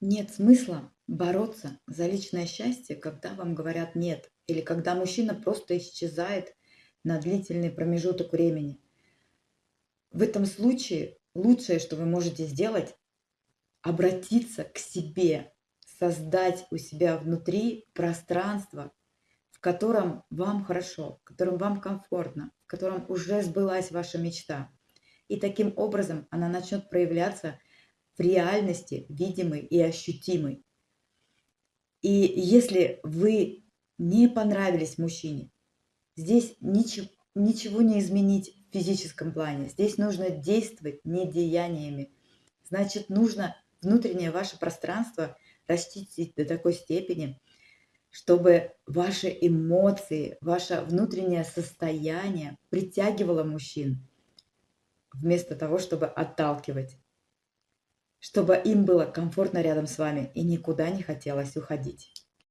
Нет смысла бороться за личное счастье, когда вам говорят "нет", или когда мужчина просто исчезает на длительный промежуток времени. В этом случае лучшее, что вы можете сделать- обратиться к себе, создать у себя внутри пространство, в котором вам хорошо, в котором вам комфортно, в котором уже сбылась ваша мечта. И таким образом она начнет проявляться в реальности, видимой и ощутимой. И если вы не понравились мужчине, здесь ниче ничего не изменить в физическом плане. Здесь нужно действовать не деяниями. Значит, нужно внутреннее ваше пространство расчистить до такой степени, чтобы ваши эмоции, ваше внутреннее состояние притягивало мужчин, вместо того, чтобы отталкивать. Чтобы им было комфортно рядом с вами и никуда не хотелось уходить.